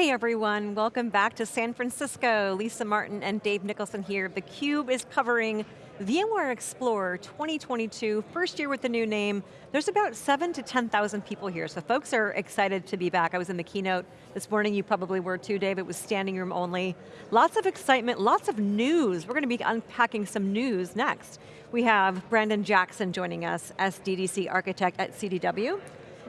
Hey everyone, welcome back to San Francisco. Lisa Martin and Dave Nicholson here. theCUBE is covering VMware Explorer 2022, first year with the new name. There's about seven to 10,000 people here, so folks are excited to be back. I was in the keynote this morning, you probably were too, Dave, it was standing room only. Lots of excitement, lots of news. We're going to be unpacking some news next. We have Brandon Jackson joining us as DDC architect at CDW.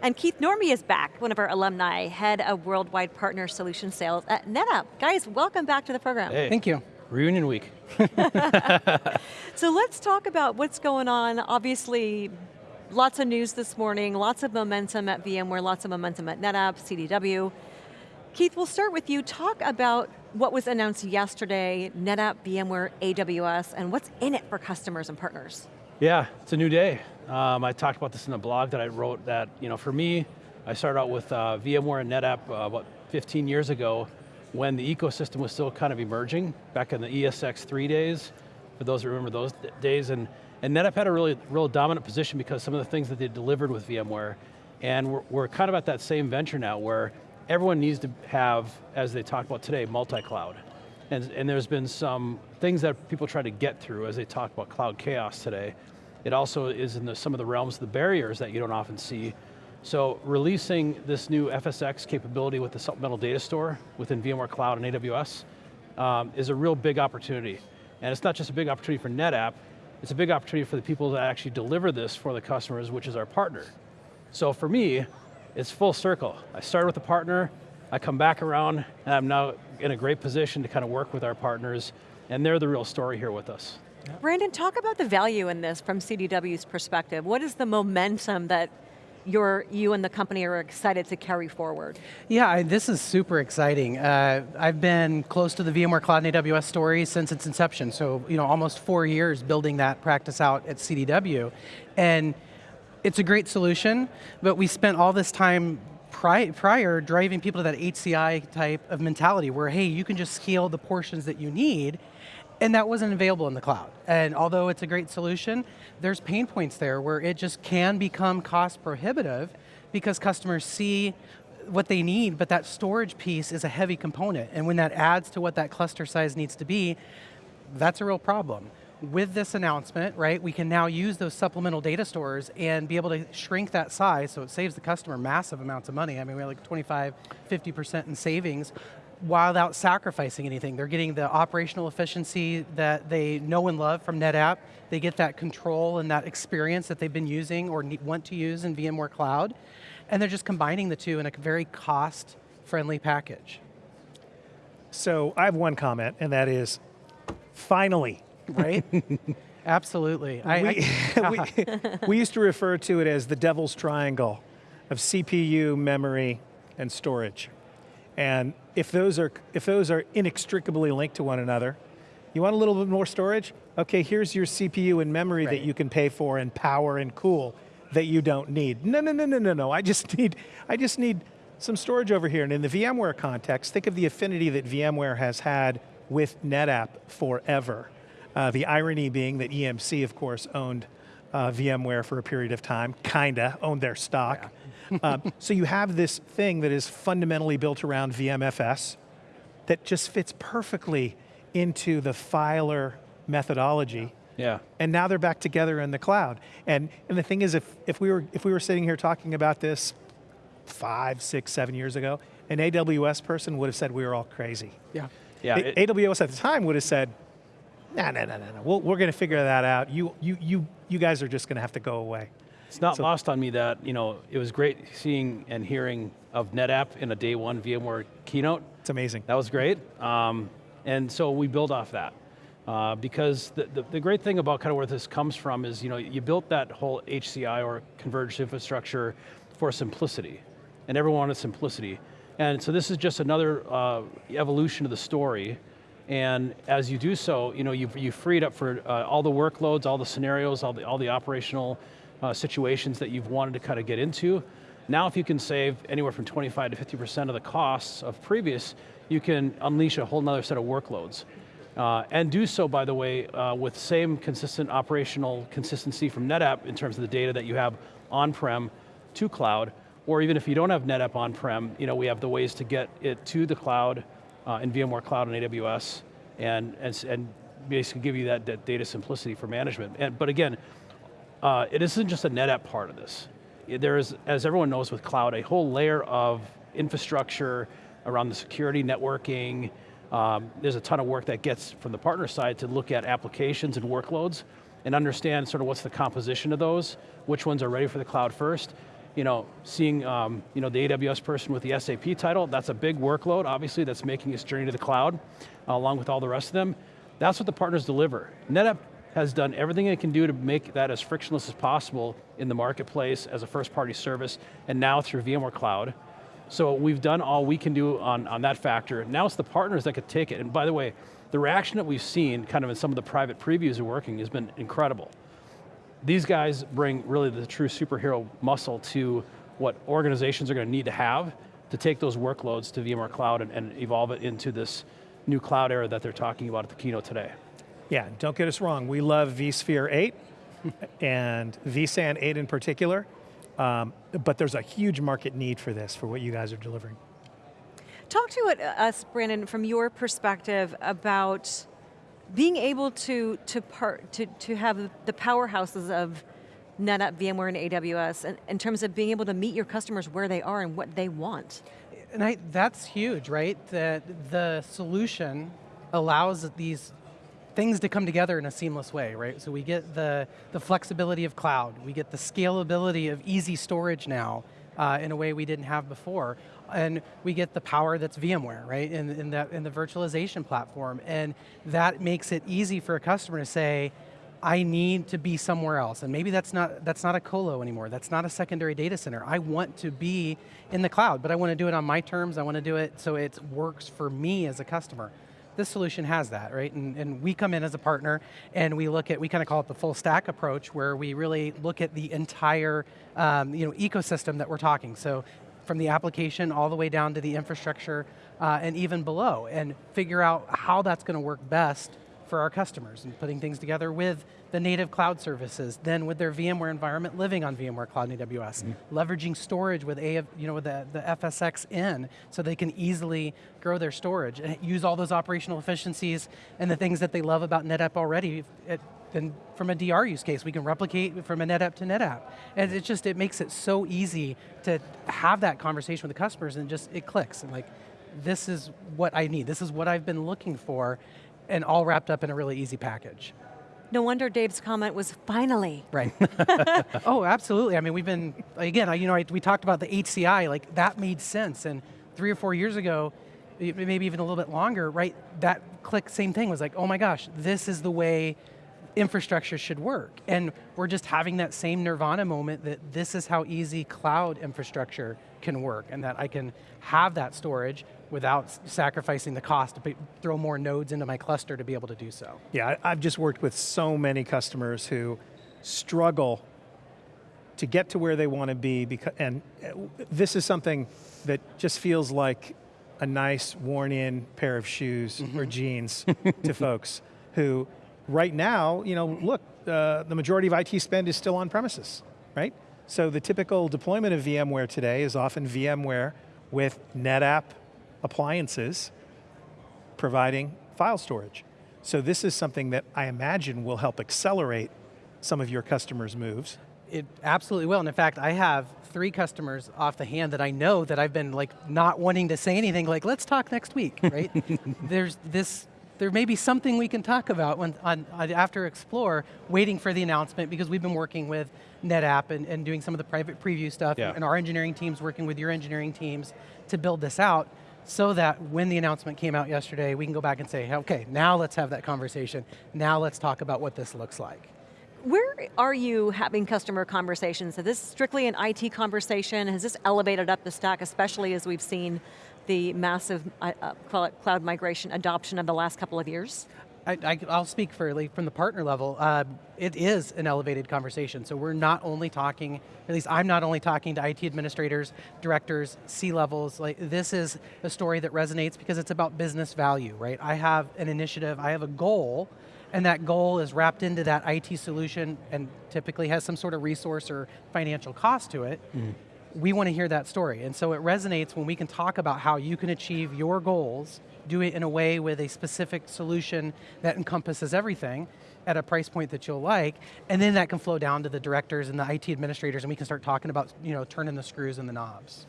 And Keith Norbie is back, one of our alumni, head of worldwide partner solution sales at NetApp. Guys, welcome back to the program. Hey. Thank you. Reunion week. so let's talk about what's going on. Obviously, lots of news this morning, lots of momentum at VMware, lots of momentum at NetApp, CDW. Keith, we'll start with you. Talk about what was announced yesterday, NetApp, VMware, AWS, and what's in it for customers and partners. Yeah, it's a new day. Um, I talked about this in the blog that I wrote that, you know, for me, I started out with uh, VMware and NetApp uh, about 15 years ago, when the ecosystem was still kind of emerging, back in the ESX3 days, for those who remember those days, and, and NetApp had a really real dominant position because some of the things that they delivered with VMware, and we're, we're kind of at that same venture now where everyone needs to have, as they talked about today, multi-cloud. And, and there's been some things that people try to get through as they talk about cloud chaos today. It also is in the, some of the realms of the barriers that you don't often see so releasing this new FSx capability with the supplemental data store within VMware Cloud and AWS um, is a real big opportunity. And it's not just a big opportunity for NetApp, it's a big opportunity for the people that actually deliver this for the customers, which is our partner. So for me, it's full circle. I started with a partner, I come back around, and I'm now in a great position to kind of work with our partners, and they're the real story here with us. Brandon, talk about the value in this from CDW's perspective. What is the momentum that you're, you and the company are excited to carry forward? Yeah, I, this is super exciting. Uh, I've been close to the VMware Cloud and AWS story since its inception, so you know, almost four years building that practice out at CDW. And it's a great solution, but we spent all this time prior driving people to that HCI type of mentality where, hey, you can just scale the portions that you need, and that wasn't available in the cloud. And although it's a great solution, there's pain points there where it just can become cost prohibitive because customers see what they need, but that storage piece is a heavy component. And when that adds to what that cluster size needs to be, that's a real problem. With this announcement, right, we can now use those supplemental data stores and be able to shrink that size so it saves the customer massive amounts of money. I mean, we have like 25, 50% in savings without sacrificing anything. They're getting the operational efficiency that they know and love from NetApp. They get that control and that experience that they've been using or want to use in VMware Cloud. And they're just combining the two in a very cost-friendly package. So I have one comment, and that is, finally. Right? Absolutely. We, I, I, we, uh-huh. we used to refer to it as the devil's triangle of CPU, memory, and storage. And if those are, if those are inextricably linked to one another, you want a little bit more storage? Okay, here's your CPU and memory right. that you can pay for and power and cool that you don't need. No, no, no, no, no, no, I just need, I just need some storage over here. And in the VMware context, think of the affinity that VMware has had with NetApp forever. Uh, the irony being that EMC, of course, owned uh, VMware for a period of time, kinda, owned their stock. Yeah. Um, so you have this thing that is fundamentally built around VMFS that just fits perfectly into the filer methodology. Yeah. And now they're back together in the cloud. And, and the thing is, if, if, we were, if we were sitting here talking about this five, six, seven years ago, an AWS person would have said we were all crazy. Yeah. Yeah. It, AWS at the time would have said, no, no, no, no, no, we're going to figure that out. You, you, you, you guys are just going to have to go away. It's not so, lost on me that, you know, it was great seeing and hearing of NetApp in a day one VMware keynote. It's amazing. That was great. Um, and so we build off that. Uh, because the, the, the, great thing about kind of where this comes from is, you know, you built that whole HCI or converged infrastructure for simplicity. And everyone wanted simplicity. And so this is just another uh, evolution of the story. And as you do so, you know, you've, you freed up for uh, all the workloads, all the scenarios, all the, all the operational uh, situations that you've wanted to kind of get into. Now if you can save anywhere from 25 to 50% of the costs of previous, you can unleash a whole nother set of workloads. Uh, and do so, by the way, uh, with same consistent operational consistency from NetApp in terms of the data that you have on-prem to cloud, or even if you don't have NetApp on-prem, you know, we have the ways to get it to the cloud uh, in VMware Cloud and AWS, and, and, and basically give you that, that data simplicity for management. And, but again, uh, it isn't just a NetApp part of this. There is, as everyone knows with cloud, a whole layer of infrastructure around the security, networking, um, there's a ton of work that gets from the partner side to look at applications and workloads and understand sort of what's the composition of those, which ones are ready for the cloud first. You know, seeing um, you know, the AWS person with the SAP title, that's a big workload, obviously, that's making its journey to the cloud, uh, along with all the rest of them. That's what the partners deliver. NetApp has done everything it can do to make that as frictionless as possible in the marketplace as a first party service, and now through VMware Cloud. So we've done all we can do on, on that factor. Now it's the partners that could take it. And by the way, the reaction that we've seen kind of in some of the private previews of working has been incredible. These guys bring really the true superhero muscle to what organizations are going to need to have to take those workloads to VMware Cloud and, and evolve it into this new cloud era that they're talking about at the keynote today. Yeah, don't get us wrong, we love vSphere 8 and vSAN 8 in particular, um, but there's a huge market need for this, for what you guys are delivering. Talk to uh, us, Brandon, from your perspective about being able to, to, part, to, to have the powerhouses of NetApp, VMware, and AWS in, in terms of being able to meet your customers where they are and what they want. And I, that's huge, right? That the solution allows these things to come together in a seamless way, right? So we get the, the flexibility of cloud, we get the scalability of easy storage now uh, in a way we didn't have before, and we get the power that's VMware, right, in, in, the, in the virtualization platform, and that makes it easy for a customer to say, I need to be somewhere else, and maybe that's not, that's not a colo anymore, that's not a secondary data center. I want to be in the cloud, but I want to do it on my terms, I want to do it so it works for me as a customer this solution has that, right? And, and we come in as a partner and we look at, we kind of call it the full stack approach where we really look at the entire um, you know, ecosystem that we're talking. So from the application all the way down to the infrastructure uh, and even below and figure out how that's going to work best for our customers and putting things together with the native cloud services, then with their VMware environment living on VMware Cloud and AWS, mm -hmm. leveraging storage with, a, you know, with the, the FSx in so they can easily grow their storage and use all those operational efficiencies and the things that they love about NetApp already. It, then from a DR use case, we can replicate from a NetApp to NetApp. And it just, it makes it so easy to have that conversation with the customers and just, it clicks. And like, this is what I need, this is what I've been looking for, and all wrapped up in a really easy package. No wonder Dave's comment was finally. Right. oh, absolutely. I mean, we've been, again, you know, we talked about the HCI, like that made sense. And three or four years ago, maybe even a little bit longer, right? That click, same thing, was like, oh my gosh, this is the way infrastructure should work. And we're just having that same nirvana moment that this is how easy cloud infrastructure can work and that I can have that storage without sacrificing the cost to throw more nodes into my cluster to be able to do so. Yeah, I've just worked with so many customers who struggle to get to where they want to be, because, and uh, this is something that just feels like a nice worn in pair of shoes mm -hmm. or jeans to folks who right now, you know, look, uh, the majority of IT spend is still on premises, right? So the typical deployment of VMware today is often VMware with NetApp appliances providing file storage. So this is something that I imagine will help accelerate some of your customers' moves. It absolutely will, and in fact, I have three customers off the hand that I know that I've been like not wanting to say anything, like let's talk next week, right? There's this, there may be something we can talk about when, on, after Explore, waiting for the announcement because we've been working with NetApp and, and doing some of the private preview stuff, yeah. and our engineering teams working with your engineering teams to build this out so that when the announcement came out yesterday, we can go back and say, okay, now let's have that conversation. Now let's talk about what this looks like. Where are you having customer conversations? Is this strictly an IT conversation? Has this elevated up the stack, especially as we've seen the massive uh, uh cloud migration adoption of the last couple of years? I, will speak like, from the partner level. Uh, it is an elevated conversation. So we're not only talking, at least I'm not only talking to IT administrators, directors, C-levels. Like this is a story that resonates because it's about business value, right? I have an initiative, I have a goal, and that goal is wrapped into that IT solution and typically has some sort of resource or financial cost to it. Mm we want to hear that story. And so it resonates when we can talk about how you can achieve your goals, do it in a way with a specific solution that encompasses everything at a price point that you'll like, and then that can flow down to the directors and the IT administrators and we can start talking about you know, turning the screws and the knobs.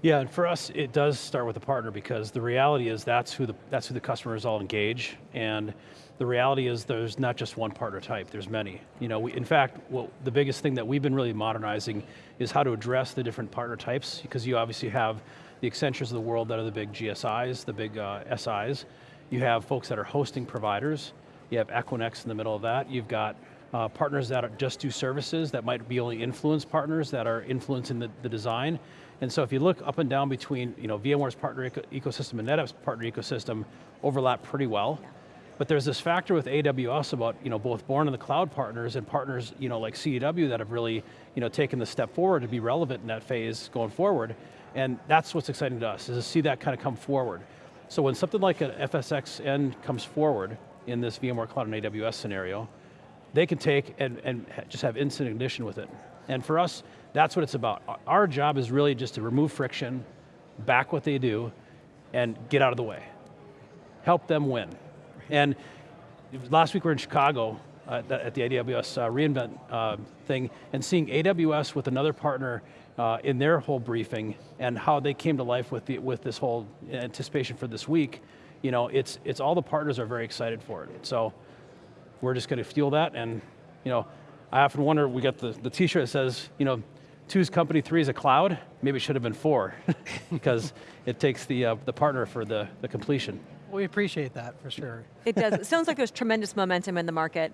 Yeah, and for us, it does start with a partner because the reality is that's who the, that's who the customers all engage, and the reality is there's not just one partner type, there's many. You know, we, in fact, well, the biggest thing that we've been really modernizing is how to address the different partner types, because you obviously have the Accentures of the world that are the big GSIs, the big uh, SIs. You have folks that are hosting providers. You have Equinix in the middle of that. You've got uh, partners that are just do services that might be only influence partners that are influencing the, the design. And so if you look up and down between you know, VMware's partner eco ecosystem and NetApp's partner ecosystem overlap pretty well. Yeah. But there's this factor with AWS about you know, both born in the cloud partners and partners you know, like CDW that have really you know, taken the step forward to be relevant in that phase going forward. And that's what's exciting to us, is to see that kind of come forward. So when something like an FSxN comes forward in this VMware Cloud and AWS scenario, they can take and, and just have instant ignition with it. And for us, that's what it's about. Our job is really just to remove friction, back what they do, and get out of the way. Help them win. And last week we were in Chicago uh, at the AWS uh, reInvent uh, thing, and seeing AWS with another partner uh, in their whole briefing and how they came to life with, the, with this whole anticipation for this week, you know, it's, it's all the partners are very excited for it. So we're just going to fuel that and, you know, I often wonder, we got the, the t-shirt that says, you know, two's company, three is a cloud. Maybe it should have been four because it takes the, uh, the partner for the, the completion. We appreciate that for sure. It does, it sounds like there's tremendous momentum in the market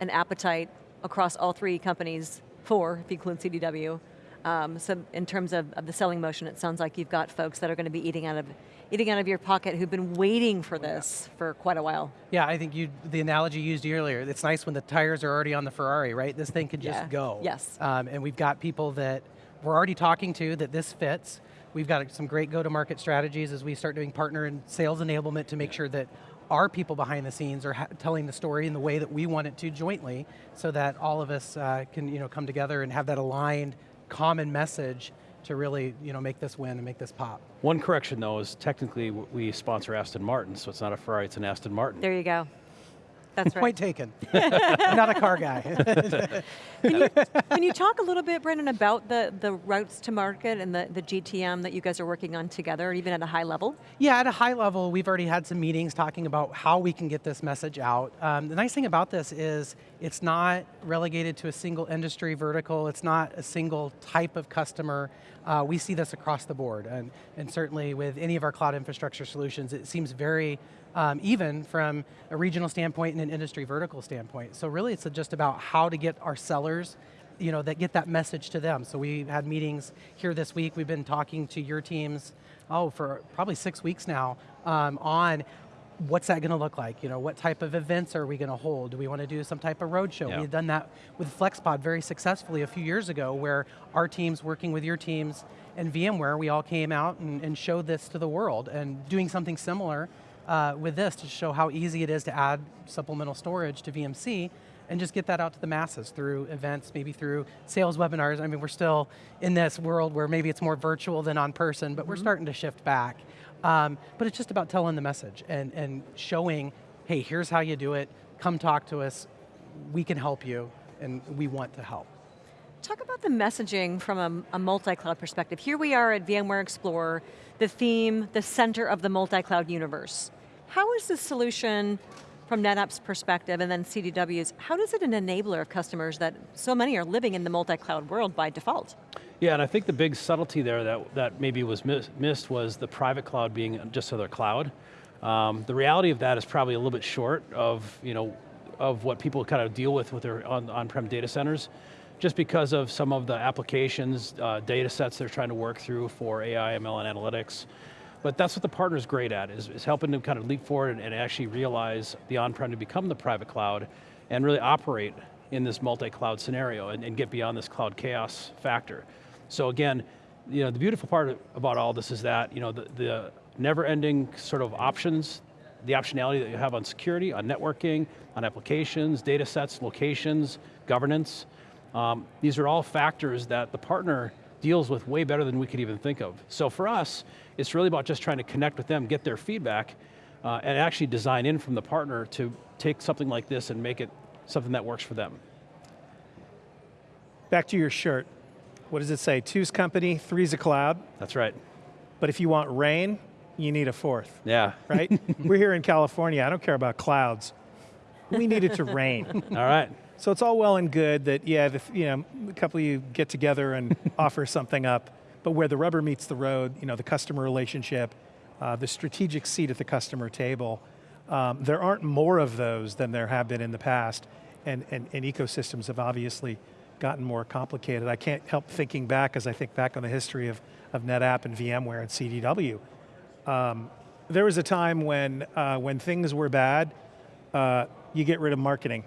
and appetite across all three companies, four if you include CDW. Um, so in terms of, of, the selling motion, it sounds like you've got folks that are going to be eating out of eating out of your pocket who've been waiting for this yeah. for quite a while. Yeah, I think you, the analogy used earlier, it's nice when the tires are already on the Ferrari, right? This thing can just yeah. go. Yes. Um, and we've got people that we're already talking to that this fits. We've got some great go-to-market strategies as we start doing partner and sales enablement to make sure that our people behind the scenes are telling the story in the way that we want it to jointly so that all of us uh, can you know, come together and have that aligned common message to really you know, make this win and make this pop. One correction though is technically we sponsor Aston Martin, so it's not a Ferrari, it's an Aston Martin. There you go. That's right. Point taken. Not a car guy. can, you, can, you, talk a little bit, Brendan, about the, the routes to market and the, the GTM that you guys are working on together, even at a high level? Yeah, at a high level, we've already had some meetings talking about how we can get this message out. Um, the nice thing about this is it's not relegated to a single industry vertical, it's not a single type of customer. Uh, we see this across the board, and, and certainly with any of our cloud infrastructure solutions, it seems very um, even from a regional standpoint and an industry vertical standpoint. So really it's just about how to get our sellers you know, that get that message to them. So we had meetings here this week. We've been talking to your teams, oh, for probably six weeks now, um, on what's that going to look like? You know, what type of events are we going to hold? Do we want to do some type of roadshow? We've done that with FlexPod very successfully a few years ago where our teams working with your teams and VMware, we all came out and, and showed this to the world and doing something similar uh, with this to show how easy it is to add supplemental storage to VMC and just get that out to the masses through events, maybe through sales webinars. I mean, we're still in this world where maybe it's more virtual than on person, but mm -hmm. we're mm-hmm. starting to shift back. Um, but it's just about telling the message and, and showing, hey, here's how you do it, come talk to us, we can help you, and we want to help. Talk about the messaging from a, a multi-cloud perspective. Here we are at VMware Explorer, the theme, the center of the multi-cloud universe. How is this solution from NetApp's perspective and then CDW's, how does it an enabler of customers that so many are living in the multi-cloud world by default? Yeah, and I think the big subtlety there that, that maybe was missed was the private cloud being just another cloud. Um, the reality of that is probably a little bit short of, you know, of what people kind of deal with with their on-prem on data centers, just because of some of the applications, uh, data sets they're trying to work through for AI, ML, and analytics. But that's what the partner's great at, is, is helping them kind of leap forward and, and actually realize the on-prem to become the private cloud and really operate in this multi-cloud scenario and, and, get beyond this cloud chaos factor. So again, you know, the beautiful part about all this is that you know, the, the never-ending sort of options, the optionality that you have on security, on networking, on applications, data sets, locations, governance, um, these are all factors that the partner deals with way better than we could even think of. So for us, it's really about just trying to connect with them, get their feedback, uh, and actually design in from the partner to take something like this and make it something that works for them. Back to your shirt. What does it say? Two's company, three's a cloud. That's right. But if you want rain, you need a fourth, Yeah. right? We're here in California. I don't care about clouds. We need it to rain. All right. So it's all well and good that, yeah, the, you know, a couple of you get together and offer something up, but where the rubber meets the road, you know, the customer relationship, uh, the strategic seat at the customer table, um, there aren't more of those than there have been in the past, and, and, and ecosystems have obviously gotten more complicated. I can't help thinking back as I think back on the history of, of NetApp and VMware and CDW. Um, there was a time when, uh, when things were bad, uh, you get rid of marketing.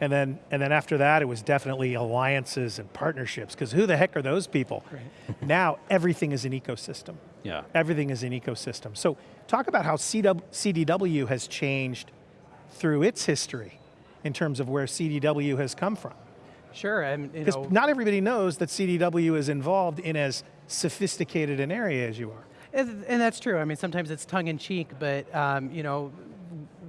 And then, and then after that, it was definitely alliances and partnerships, because who the heck are those people? now, everything is an ecosystem. Yeah. Everything is an ecosystem. So talk about how CW, CDW has changed through its history in terms of where CDW has come from. Sure, and you Because know, not everybody knows that CDW is involved in as sophisticated an area as you are. And, and that's true. I mean, sometimes it's tongue in cheek, but um, you know,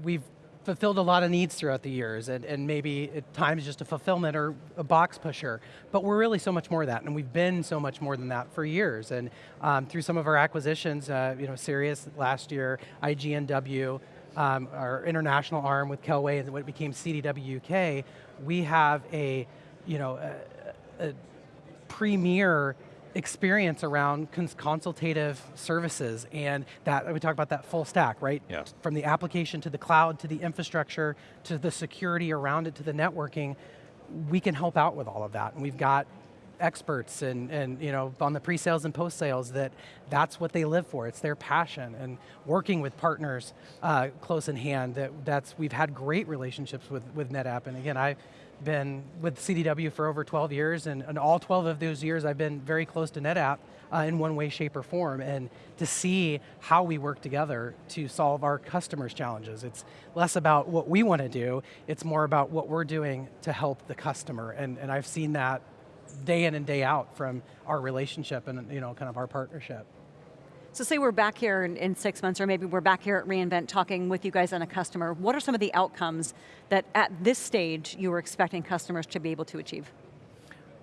we've fulfilled a lot of needs throughout the years, and, and maybe at times just a fulfillment or a box pusher. But we're really so much more than that, and we've been so much more than that for years. And um, through some of our acquisitions, uh, you know, Sirius last year, IGNW, um, our international arm with Kelway, and what became CDW UK, we have a, you know, a, a premier experience around cons consultative services and that, we talk about that full stack, right? Yeah. From the application to the cloud, to the infrastructure, to the security around it, to the networking, we can help out with all of that. And we've got experts and, and you know, on the pre-sales and post-sales that that's what they live for, it's their passion. And working with partners uh, close in hand, that, that's, we've had great relationships with, with NetApp. And again, I, been with CDW for over 12 years, and, and all 12 of those years I've been very close to NetApp uh, in one way, shape, or form, and to see how we work together to solve our customers' challenges. It's less about what we want to do, it's more about what we're doing to help the customer, and, and I've seen that day in and day out from our relationship and you know, kind of our partnership. So say we're back here in, in, six months, or maybe we're back here at reInvent talking with you guys on a customer. What are some of the outcomes that at this stage you were expecting customers to be able to achieve?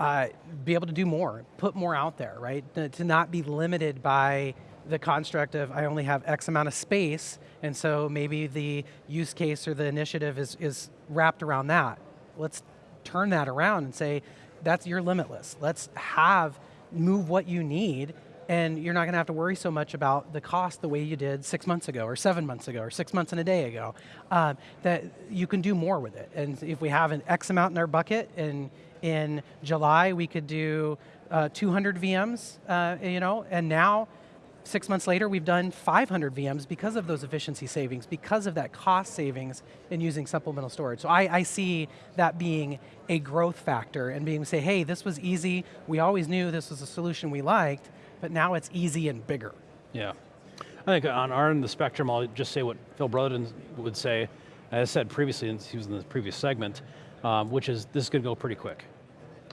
Uh, be able to do more, put more out there, right? To not be limited by the construct of I only have X amount of space, and so maybe the use case or the initiative is, is wrapped around that. Let's turn that around and say, that's your limitless. Let's have, move what you need and you're not going to have to worry so much about the cost the way you did six months ago, or seven months ago, or six months and a day ago. Um, that you can do more with it. And if we have an X amount in our bucket, and in July we could do uh, 200 VMs, uh, you know, and now six months later, we've done 500 VMs because of those efficiency savings, because of that cost savings in using supplemental storage. So I, I, see that being a growth factor and being say, hey, this was easy, we always knew this was a solution we liked, but now it's easy and bigger. Yeah. I think on our end of the spectrum, I'll just say what Phil Brotherton would say, as I said previously, he was in the previous segment, um, which is this is going to go pretty quick.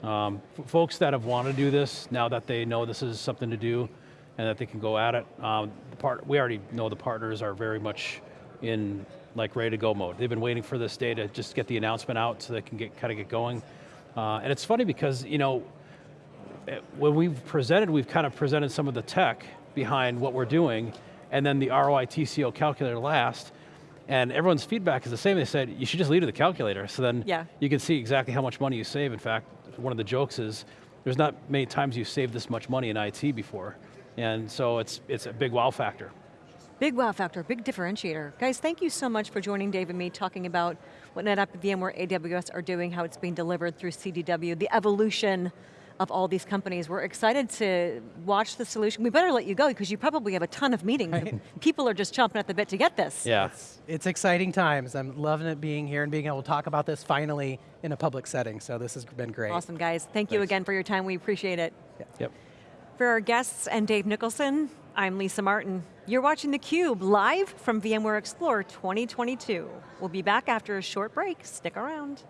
Um, folks that have wanted to do this, now that they know this is something to do, and that they can go at it, um, part, we already know the partners are very much in like ready to go mode. They've been waiting for this day to just get the announcement out so they can get kind of get going. Uh, and it's funny because, you know, when we've presented, we've kind of presented some of the tech behind what we're doing, and then the ROI TCO calculator last, and everyone's feedback is the same. They said, you should just leave it to the calculator, so then yeah. you can see exactly how much money you save. In fact, one of the jokes is, there's not many times you've saved this much money in IT before. And so it's, it's a big wow factor. Big wow factor, big differentiator. Guys, thank you so much for joining Dave and me talking about what NetApp, VMware, AWS are doing, how it's being delivered through CDW, the evolution of all these companies. We're excited to watch the solution. We better let you go because you probably have a ton of meetings. Right. People are just chomping at the bit to get this. Yeah. It's, it's, exciting times. I'm loving it being here and being able to talk about this finally in a public setting, so this has been great. Awesome, guys. Thank Thanks. you again for your time. We appreciate it. Yep. yep. For our guests and Dave Nicholson, I'm Lisa Martin. You're watching theCUBE, live from VMware Explore 2022. We'll be back after a short break. Stick around.